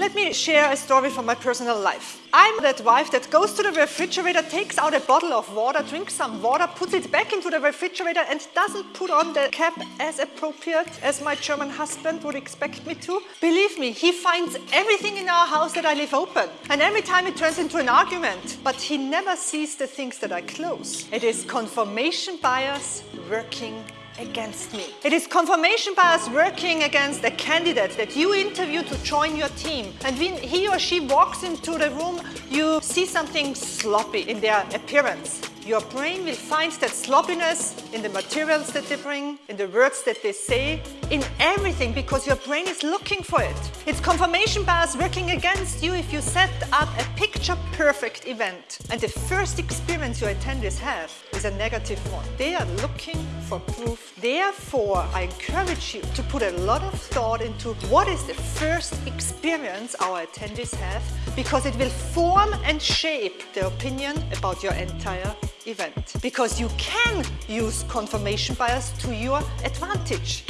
Let me share a story from my personal life. I'm that wife that goes to the refrigerator, takes out a bottle of water, drinks some water, puts it back into the refrigerator and doesn't put on the cap as appropriate as my German husband would expect me to. Believe me, he finds everything in our house that I leave open. And every time it turns into an argument. But he never sees the things that I close. It is confirmation bias working against me. It is confirmation bias working against a candidate that you interview to join your team. And when he or she walks into the room, you see something sloppy in their appearance. Your brain will find that sloppiness in the materials that they bring, in the words that they say, in everything because your brain is looking for it. It's confirmation bias working against you if you set up a picture perfect event and the first experience your attendees have is a negative one. They are looking for proof. Therefore, I encourage you to put a lot of thought into what is the first experience our attendees have because it will form and shape their opinion about your entire event. Because you can use confirmation bias to your advantage.